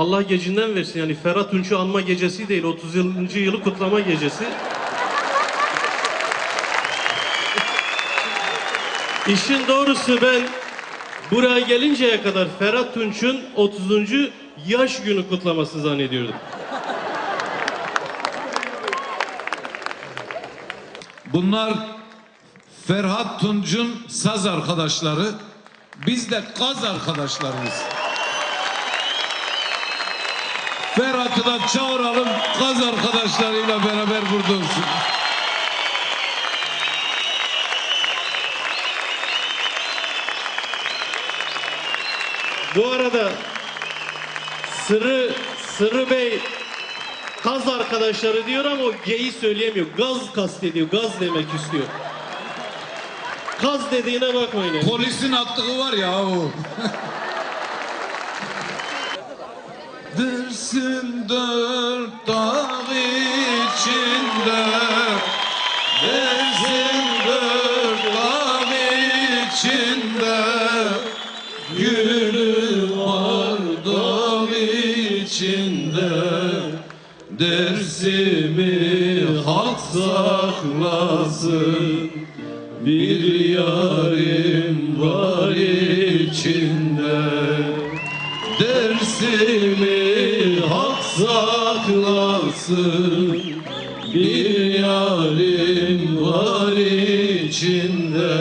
Allah gecinden versin yani Ferhat Tunç'u anma gecesi değil 30 yılı kutlama gecesi. İşin doğrusu ben buraya gelinceye kadar Ferhat Tunç'un 30. yaş günü kutlaması zannediyordum. Bunlar Ferhat Tunç'un saz arkadaşları. Biz de kaz arkadaşlarıyız. Ferhat'ı da çağıralım kaz arkadaşlarıyla beraber burada olsun. Bu arada Sırrı Sırrı Bey kaz arkadaşları diyor ama o G'yi söyleyemiyor. Gaz kastediyor. Gaz demek istiyor. Kaz dediğine bakmayın. Polisin attığı var ya o. Dersin dört dağ içinde. Dersin dört dağ içinde. Gülü var dağ içinde. Dersimi hak saklasın. Bir yarim var içinde. Dersimi saklasın Bir yarim var içinde.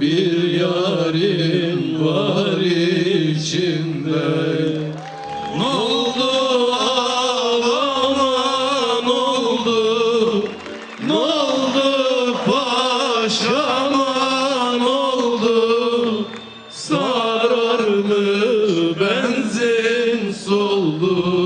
Bir yarim var içinde. Ne oldu? Ağlama ne oldu? Ne oldu? Paşama ne oldu? Sarar mı benzin soldu